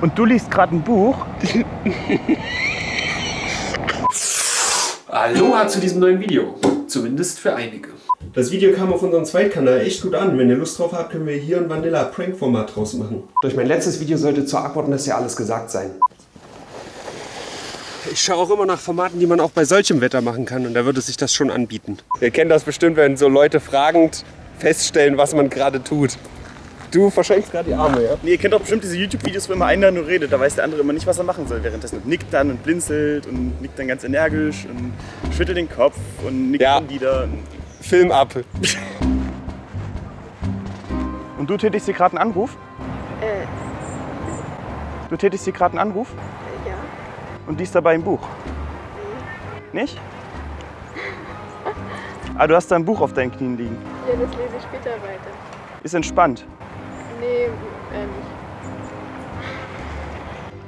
Und du liest gerade ein Buch? Aloha zu diesem neuen Video. Zumindest für einige. Das Video kam auf unserem Zweitkanal echt gut an. Wenn ihr Lust drauf habt, können wir hier ein Vanilla-Prank-Format draus machen. Durch mein letztes Video sollte zur Awkwardness ja alles gesagt sein. Ich schaue auch immer nach Formaten, die man auch bei solchem Wetter machen kann und da würde sich das schon anbieten. Ihr kennt das bestimmt, wenn so Leute fragend feststellen, was man gerade tut. Du verschenkst gerade die Arme, ja? Nee, ihr kennt doch bestimmt diese YouTube-Videos, wo immer einer nur redet. Da weiß der andere immer nicht, was er machen soll währenddessen. Und nickt dann und blinzelt und nickt dann ganz energisch und schüttelt den Kopf und nickt Ja. dann wieder. Film ab. Und du tätigst hier gerade einen Anruf? Äh, Du tätigst hier gerade einen Anruf? ja. Und liest dabei ein Buch? Nicht? Ah, du hast da ein Buch auf deinen Knien liegen. Ja, das lese ich später weiter. Ist entspannt. Nee, äh, nicht.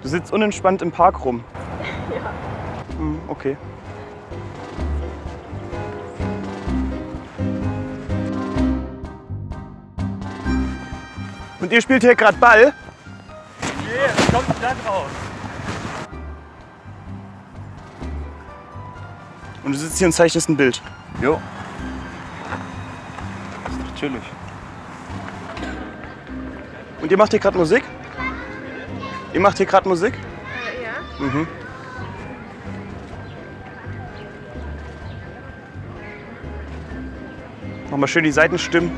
Du sitzt unentspannt im Park rum. Ja. Hm, okay. Und ihr spielt hier gerade Ball? Yeah, kommt da drauf. Und du sitzt hier und zeichnest ein Bild. Jo. Ist doch chillig. Und ihr macht hier gerade Musik? Ihr macht hier gerade Musik? Äh, ja. Mhm. Nochmal schön die Seitenstimmen.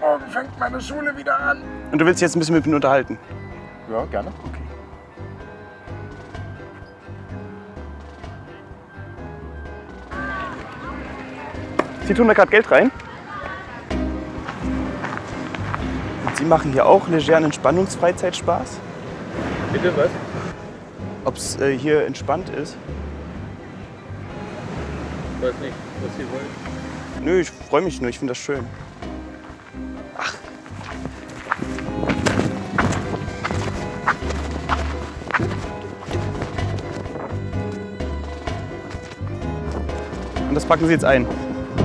Morgen fängt meine Schule wieder an. Und du willst dich jetzt ein bisschen mit mir unterhalten. Ja, gerne. Okay. Sie tun da gerade Geld rein. Und Sie machen hier auch legeren Entspannungsfreizeitspaß? Bitte was? Ob es äh, hier entspannt ist? Ich weiß nicht, was Sie wollen. Nö, ich freue mich nur, ich finde das schön. Ach. Und das packen Sie jetzt ein.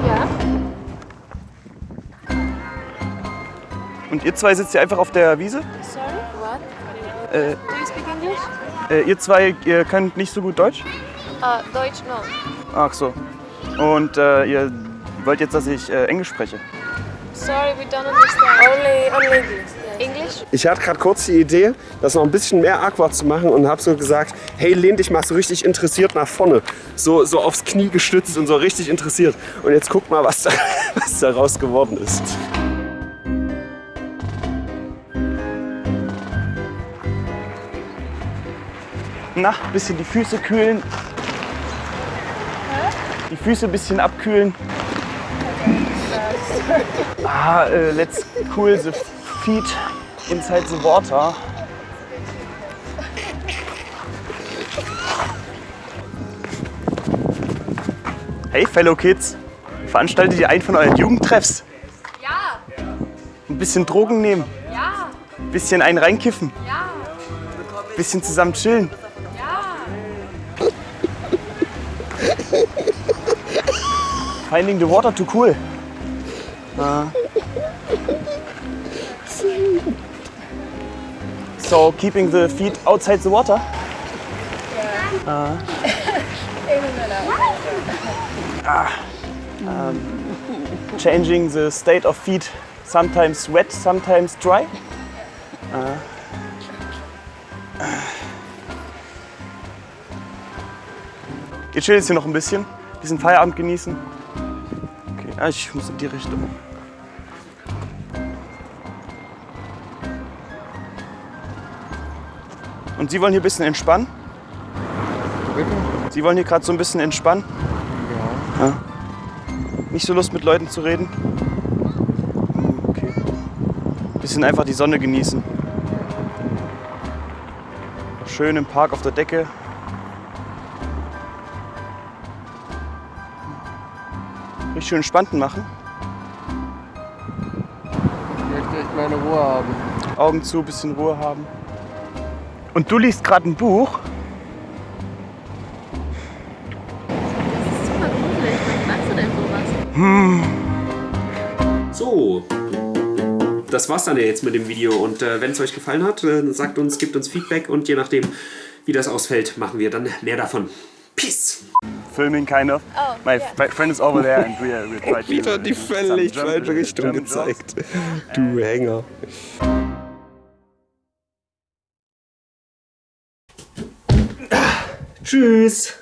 Ja. Und ihr zwei sitzt hier einfach auf der Wiese? Sorry, what? Äh, Do you speak English? äh, ihr zwei, ihr könnt nicht so gut Deutsch? Uh, Deutsch, no. Ach so. Und äh, ihr wollt jetzt, dass ich äh, Englisch spreche? Sorry, we don't understand. Only, only English. English? Ich hatte gerade kurz die Idee, das noch ein bisschen mehr awkward zu machen und habe so gesagt, hey, lehn dich mal so richtig interessiert nach vorne. So, so aufs Knie gestützt und so richtig interessiert. Und jetzt guck mal, was, da, was daraus geworden ist. Na, bisschen die Füße kühlen. Die Füße ein bisschen abkühlen. Ah, äh, let's cool the feet inside the water. Hey, Fellow Kids, veranstaltet ihr einen von euren Jugendtreffs? Ja. Ein bisschen Drogen nehmen, Ja. ein bisschen einen reinkiffen, Ja. ein bisschen zusammen chillen. Finding the water too cool. Uh. So keeping the feet outside the water. Uh. Um, changing the state of feet, sometimes wet, sometimes dry. Uh. Ihr chillt jetzt hier noch ein bisschen, bisschen Feierabend genießen. Ah, ich muss in die Richtung. Und Sie wollen hier ein bisschen entspannen? Sie wollen hier gerade so ein bisschen entspannen? Ja. Nicht so Lust mit Leuten zu reden? Okay. Bisschen einfach die Sonne genießen. Schön im Park auf der Decke. Schön entspannten machen. Ich möchte echt meine Ruhe haben. Augen zu, bisschen Ruhe haben. Und du liest gerade ein Buch? Das ist super gruselig. Wann machst du denn sowas? So, das war's dann ja jetzt mit dem Video. Und äh, wenn es euch gefallen hat, äh, sagt uns, gebt uns Feedback und je nachdem, wie das ausfällt, machen wir dann mehr davon. Peace! Filming kind of. Oh, My yeah. f- friend is over there and we, uh, we try to Wieder die some völlig falsche Richtung German jokes. gezeigt. Du Hänger. Tschüss!